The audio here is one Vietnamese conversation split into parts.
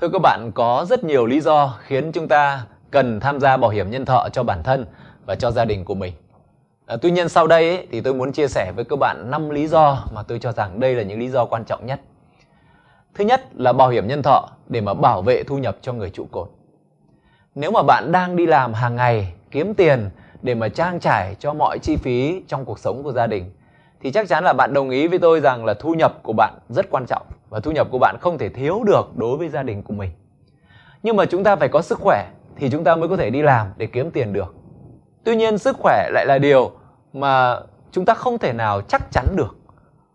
Thưa các bạn, có rất nhiều lý do khiến chúng ta cần tham gia bảo hiểm nhân thọ cho bản thân và cho gia đình của mình. À, tuy nhiên sau đây ấy, thì tôi muốn chia sẻ với các bạn 5 lý do mà tôi cho rằng đây là những lý do quan trọng nhất. Thứ nhất là bảo hiểm nhân thọ để mà bảo vệ thu nhập cho người trụ cột. Nếu mà bạn đang đi làm hàng ngày kiếm tiền để mà trang trải cho mọi chi phí trong cuộc sống của gia đình thì chắc chắn là bạn đồng ý với tôi rằng là thu nhập của bạn rất quan trọng và thu nhập của bạn không thể thiếu được đối với gia đình của mình. Nhưng mà chúng ta phải có sức khỏe thì chúng ta mới có thể đi làm để kiếm tiền được. Tuy nhiên sức khỏe lại là điều mà chúng ta không thể nào chắc chắn được.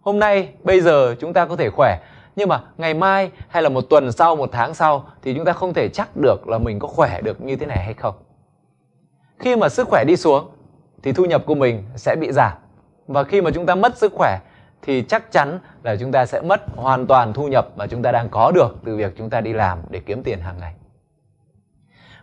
Hôm nay, bây giờ chúng ta có thể khỏe nhưng mà ngày mai hay là một tuần sau, một tháng sau thì chúng ta không thể chắc được là mình có khỏe được như thế này hay không. Khi mà sức khỏe đi xuống thì thu nhập của mình sẽ bị giảm. Và khi mà chúng ta mất sức khỏe thì chắc chắn là chúng ta sẽ mất hoàn toàn thu nhập mà chúng ta đang có được từ việc chúng ta đi làm để kiếm tiền hàng ngày.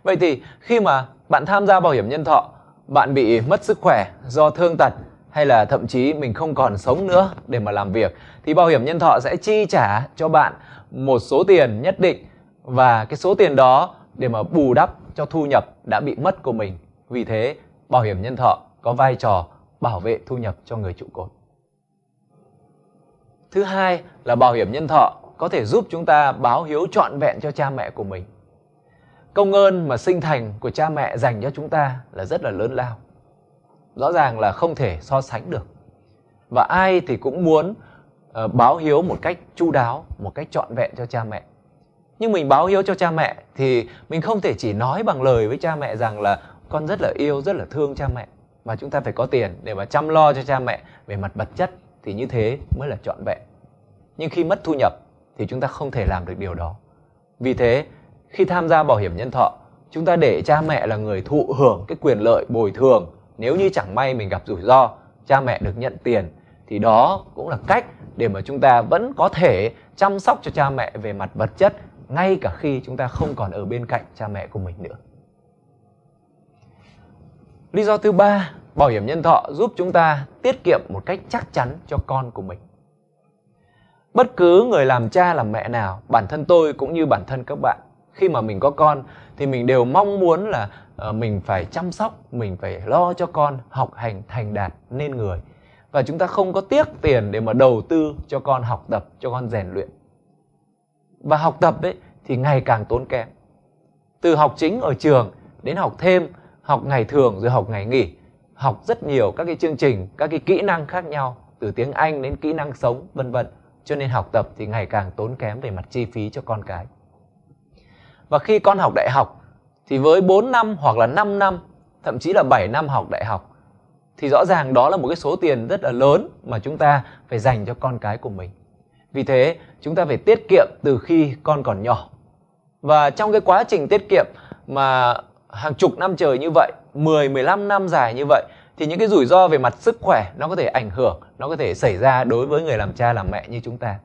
Vậy thì khi mà bạn tham gia bảo hiểm nhân thọ, bạn bị mất sức khỏe do thương tật hay là thậm chí mình không còn sống nữa để mà làm việc thì bảo hiểm nhân thọ sẽ chi trả cho bạn một số tiền nhất định và cái số tiền đó để mà bù đắp cho thu nhập đã bị mất của mình. Vì thế, bảo hiểm nhân thọ có vai trò bảo vệ thu nhập cho người trụ cột. Thứ hai là bảo hiểm nhân thọ có thể giúp chúng ta báo hiếu trọn vẹn cho cha mẹ của mình. Công ơn mà sinh thành của cha mẹ dành cho chúng ta là rất là lớn lao. Rõ ràng là không thể so sánh được. Và ai thì cũng muốn uh, báo hiếu một cách chu đáo, một cách trọn vẹn cho cha mẹ. Nhưng mình báo hiếu cho cha mẹ thì mình không thể chỉ nói bằng lời với cha mẹ rằng là con rất là yêu, rất là thương cha mẹ. Và chúng ta phải có tiền để mà chăm lo cho cha mẹ về mặt vật chất thì như thế mới là trọn vẹn. Nhưng khi mất thu nhập thì chúng ta không thể làm được điều đó. Vì thế, khi tham gia bảo hiểm nhân thọ, chúng ta để cha mẹ là người thụ hưởng cái quyền lợi bồi thường nếu như chẳng may mình gặp rủi ro, cha mẹ được nhận tiền thì đó cũng là cách để mà chúng ta vẫn có thể chăm sóc cho cha mẹ về mặt vật chất ngay cả khi chúng ta không còn ở bên cạnh cha mẹ của mình nữa. Lý do thứ ba, bảo hiểm nhân thọ giúp chúng ta tiết kiệm một cách chắc chắn cho con của mình. Bất cứ người làm cha làm mẹ nào, bản thân tôi cũng như bản thân các bạn, khi mà mình có con thì mình đều mong muốn là ờ, mình phải chăm sóc, mình phải lo cho con học hành thành đạt nên người. Và chúng ta không có tiếc tiền để mà đầu tư cho con học tập, cho con rèn luyện. Và học tập đấy thì ngày càng tốn kém. Từ học chính ở trường đến học thêm, học ngày thường rồi học ngày nghỉ, học rất nhiều các cái chương trình, các cái kỹ năng khác nhau, từ tiếng Anh đến kỹ năng sống vân vân cho nên học tập thì ngày càng tốn kém về mặt chi phí cho con cái. Và khi con học đại học thì với 4 năm hoặc là 5 năm, thậm chí là 7 năm học đại học thì rõ ràng đó là một cái số tiền rất là lớn mà chúng ta phải dành cho con cái của mình. Vì thế, chúng ta phải tiết kiệm từ khi con còn nhỏ. Và trong cái quá trình tiết kiệm mà hàng chục năm trời như vậy, 10 15 năm dài như vậy thì những cái rủi ro về mặt sức khỏe nó có thể ảnh hưởng nó có thể xảy ra đối với người làm cha làm mẹ như chúng ta.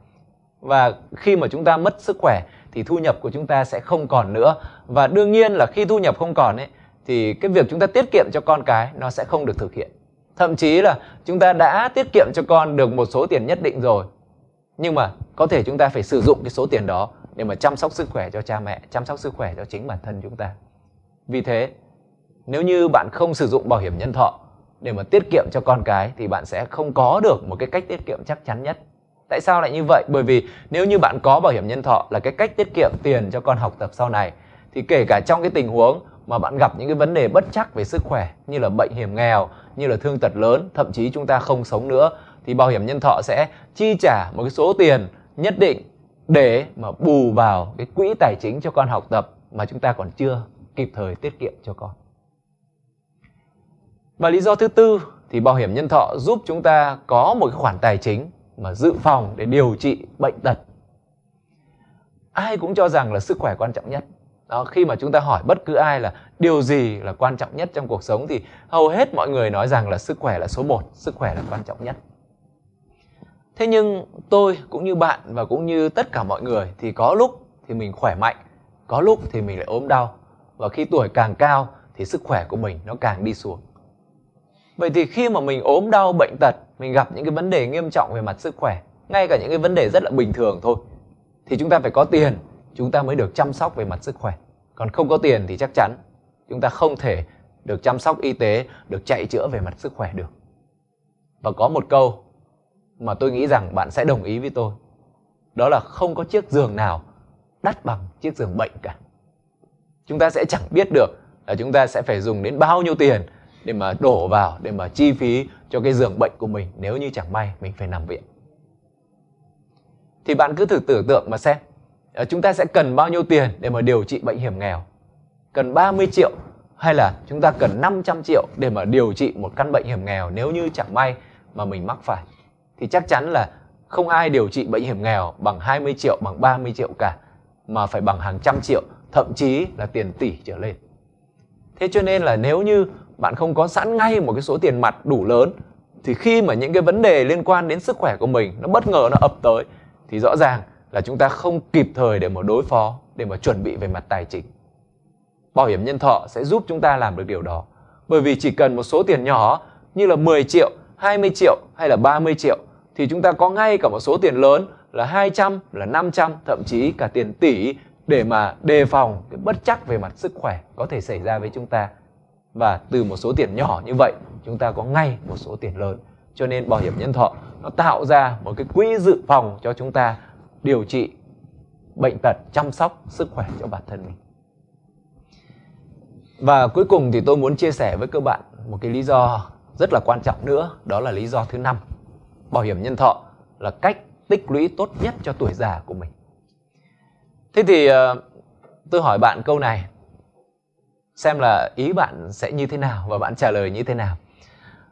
Và khi mà chúng ta mất sức khỏe thì thu nhập của chúng ta sẽ không còn nữa. Và đương nhiên là khi thu nhập không còn ấy thì cái việc chúng ta tiết kiệm cho con cái nó sẽ không được thực hiện. Thậm chí là chúng ta đã tiết kiệm cho con được một số tiền nhất định rồi nhưng mà có thể chúng ta phải sử dụng cái số tiền đó để mà chăm sóc sức khỏe cho cha mẹ chăm sóc sức khỏe cho chính bản thân chúng ta vì thế nếu như bạn không sử dụng bảo hiểm nhân thọ để mà tiết kiệm cho con cái thì bạn sẽ không có được một cái cách tiết kiệm chắc chắn nhất. Tại sao lại như vậy? Bởi vì nếu như bạn có bảo hiểm nhân thọ là cái cách tiết kiệm tiền cho con học tập sau này thì kể cả trong cái tình huống mà bạn gặp những cái vấn đề bất chắc về sức khỏe như là bệnh hiểm nghèo, như là thương tật lớn, thậm chí chúng ta không sống nữa thì bảo hiểm nhân thọ sẽ chi trả một cái số tiền nhất định để mà bù vào cái quỹ tài chính cho con học tập mà chúng ta còn chưa kịp thời tiết kiệm cho con. Và lý do thứ tư thì bảo hiểm nhân thọ giúp chúng ta có một cái khoản tài chính mà dự phòng để điều trị bệnh tật. Ai cũng cho rằng là sức khỏe quan trọng nhất. Đó, khi mà chúng ta hỏi bất cứ ai là điều gì là quan trọng nhất trong cuộc sống thì hầu hết mọi người nói rằng là sức khỏe là số 1, sức khỏe là quan trọng nhất. Thế nhưng tôi cũng như bạn và cũng như tất cả mọi người thì có lúc thì mình khỏe mạnh, có lúc thì mình lại ốm đau. Và khi tuổi càng cao thì sức khỏe của mình nó càng đi xuống. Vậy thì khi mà mình ốm đau bệnh tật, mình gặp những cái vấn đề nghiêm trọng về mặt sức khỏe, ngay cả những cái vấn đề rất là bình thường thôi, thì chúng ta phải có tiền chúng ta mới được chăm sóc về mặt sức khỏe. Còn không có tiền thì chắc chắn chúng ta không thể được chăm sóc y tế được chạy chữa về mặt sức khỏe được. Và có một câu mà tôi nghĩ rằng bạn sẽ đồng ý với tôi đó là không có chiếc giường nào đắt bằng chiếc giường bệnh cả chúng ta sẽ chẳng biết được là chúng ta sẽ phải dùng đến bao nhiêu tiền để mà đổ vào, để mà chi phí cho cái giường bệnh của mình. Nếu như chẳng may, mình phải nằm viện. Thì bạn cứ thử tưởng tượng mà xem ờ, chúng ta sẽ cần bao nhiêu tiền để mà điều trị bệnh hiểm nghèo? Cần 30 triệu hay là chúng ta cần 500 triệu để mà điều trị một căn bệnh hiểm nghèo nếu như chẳng may mà mình mắc phải? Thì chắc chắn là không ai điều trị bệnh hiểm nghèo bằng 20 triệu, bằng 30 triệu cả, mà phải bằng hàng trăm triệu thậm chí là tiền tỷ trở lên. Thế cho nên là nếu như bạn không có sẵn ngay một cái số tiền mặt đủ lớn thì khi mà những cái vấn đề liên quan đến sức khỏe của mình nó bất ngờ nó ập tới thì rõ ràng là chúng ta không kịp thời để mà đối phó để mà chuẩn bị về mặt tài chính. Bảo hiểm nhân thọ sẽ giúp chúng ta làm được điều đó. Bởi vì chỉ cần một số tiền nhỏ như là 10 triệu 20 triệu hay là 30 triệu thì chúng ta có ngay cả một số tiền lớn là 200, là 500, thậm chí cả tiền tỷ để mà đề phòng cái bất chắc về mặt sức khỏe có thể xảy ra với chúng ta. Và từ một số tiền nhỏ như vậy, chúng ta có ngay một số tiền lớn. Cho nên bảo hiểm nhân thọ nó tạo ra một cái quỹ dự phòng cho chúng ta điều trị bệnh tật, chăm sóc sức khỏe cho bản thân mình. Và cuối cùng thì tôi muốn chia sẻ với các bạn một cái lý do rất là quan trọng nữa, đó là lý do thứ năm. Bảo hiểm nhân thọ là cách tích lũy tốt nhất cho tuổi già của mình. Thế thì ờ, tôi hỏi bạn câu này, xem là ý bạn sẽ như thế nào và bạn trả lời như thế nào.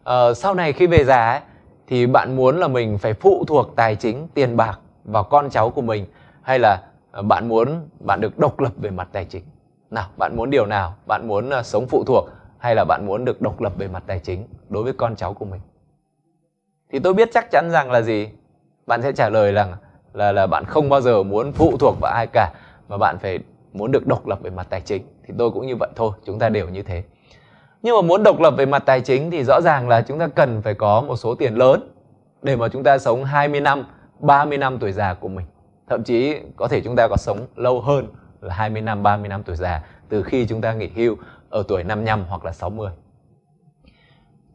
À, sau này khi về già ấy, thì bạn muốn là mình phải phụ thuộc tài chính, tiền bạc vào con cháu của mình hay là ờ, bạn muốn bạn được độc lập về mặt tài chính? Nào, bạn muốn điều nào? Bạn muốn sống phụ thuộc hay là bạn muốn được độc lập về mặt tài chính đối với con cháu của mình? Thì tôi biết chắc chắn rằng là gì? Bạn sẽ trả lời rằng là là bạn không bao giờ muốn phụ thuộc vào ai cả, mà bạn phải muốn được độc lập về mặt tài chính. Thì tôi cũng như vậy thôi, chúng ta đều như thế. Nhưng mà muốn độc lập về mặt tài chính thì rõ ràng là chúng ta cần phải có một số tiền lớn để mà chúng ta sống 20 năm 30 năm tuổi già của mình. Thậm chí có thể chúng ta có sống lâu hơn là 20 năm 30 năm tuổi già từ khi chúng ta nghỉ hưu ở tuổi 55 hoặc là 60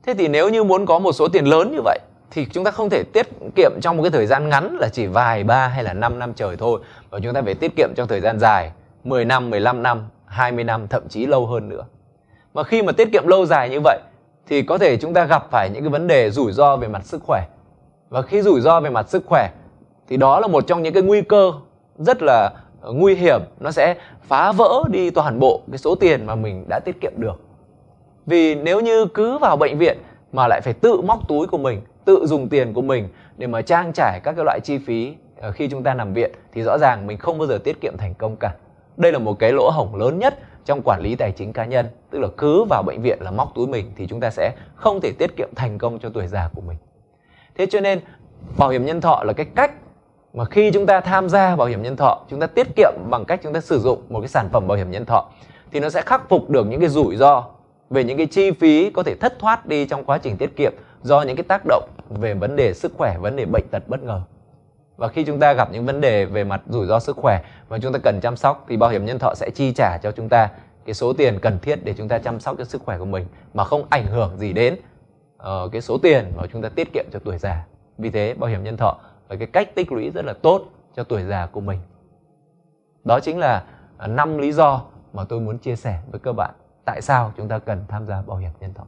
Thế thì nếu như muốn có một số tiền lớn như vậy thì chúng ta không thể tiết kiệm trong một cái thời gian ngắn là chỉ vài ba hay là 5 năm trời thôi và chúng ta phải tiết kiệm trong thời gian dài 10 năm, 15 năm, 20 năm thậm chí lâu hơn nữa. Mà khi mà tiết kiệm lâu dài như vậy thì có thể chúng ta gặp phải những cái vấn đề rủi ro về mặt sức khỏe. Và khi rủi ro về mặt sức khỏe thì đó là một trong những cái nguy cơ rất là ờ, nguy hiểm, nó sẽ phá vỡ đi toàn bộ cái số tiền mà mình đã tiết kiệm được. Vì nếu như cứ vào bệnh viện mà lại phải tự móc túi của mình tự dùng tiền của mình để mà trang trải các cái loại chi phí ờ, khi chúng ta nằm viện thì rõ ràng mình không bao giờ tiết kiệm thành công cả. Đây là một cái lỗ hổng lớn nhất trong quản lý tài chính cá nhân, tức là cứ vào bệnh viện là móc túi mình thì chúng ta sẽ không thể tiết kiệm thành công cho tuổi già của mình. Thế cho nên bảo hiểm nhân thọ là cái cách mà khi chúng ta tham gia bảo hiểm nhân thọ, chúng ta tiết kiệm bằng cách chúng ta sử dụng một cái sản phẩm bảo hiểm nhân thọ thì nó sẽ khắc phục được những cái rủi ro về những cái chi phí có thể thất thoát đi trong quá trình tiết kiệm do những cái tác động về vấn đề sức khỏe, vấn đề bệnh tật bất ngờ. Và khi chúng ta gặp những vấn đề về mặt rủi ro sức khỏe mà chúng ta cần chăm sóc thì bảo hiểm nhân thọ sẽ chi trả cho chúng ta cái số tiền cần thiết để chúng ta chăm sóc cho sức khỏe của mình mà không ảnh hưởng gì đến uh, cái số tiền mà chúng ta tiết kiệm cho tuổi già. Vì thế bảo hiểm nhân thọ là cái cách tích lũy rất là tốt cho tuổi già của mình. Đó chính là năm lý do mà tôi muốn chia sẻ với các bạn tại sao chúng ta cần tham gia bảo hiểm nhân thọ.